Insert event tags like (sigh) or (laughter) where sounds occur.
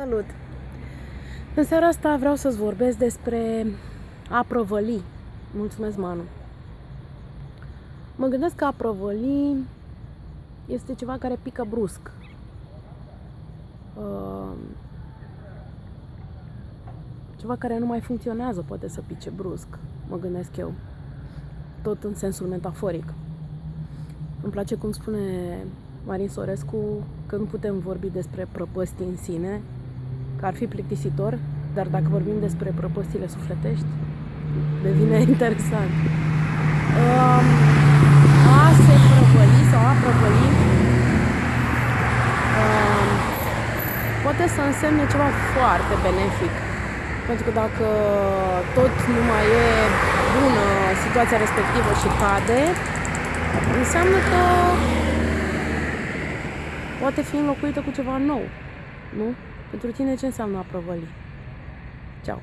Salut! În seara asta vreau să-ți vorbesc despre a prăvăli. Mulțumesc, Manu! Mă gândesc că a prăvăli este ceva care pică brusc. Uh, ceva care nu mai funcționează poate să pice brusc, mă gândesc eu. Tot în sensul metaforic. Îmi place cum spune Marin Sorescu că nu putem vorbi despre prăpăstii în sine, că ar fi plictisitor, dar dacă vorbim despre prăpăstile sufletești, devine (laughs) interesant. Um, a se prăvăli sau a prăvăli um, poate să însemne ceva foarte benefic. Pentru că dacă tot nu mai e bună situația respectivă și cade, înseamnă că poate fi înlocuită cu ceva nou. Nu? Pentru tine ce înseamnă a prăvăli? Ceau!